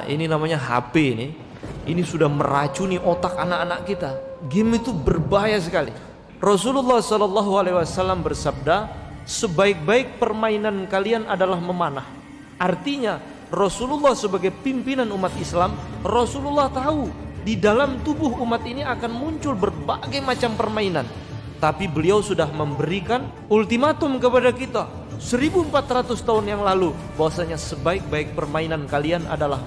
Ini namanya HP ini. Ini sudah meracuni otak anak-anak kita. Game itu berbahaya sekali. Rasulullah Shallallahu Alaihi Wasallam bersabda, sebaik-baik permainan kalian adalah memanah. Artinya Rasulullah sebagai pimpinan umat Islam, Rasulullah tahu di dalam tubuh umat ini akan muncul berbagai macam permainan. Tapi beliau sudah memberikan ultimatum kepada kita 1400 tahun yang lalu bahwasanya sebaik-baik permainan kalian adalah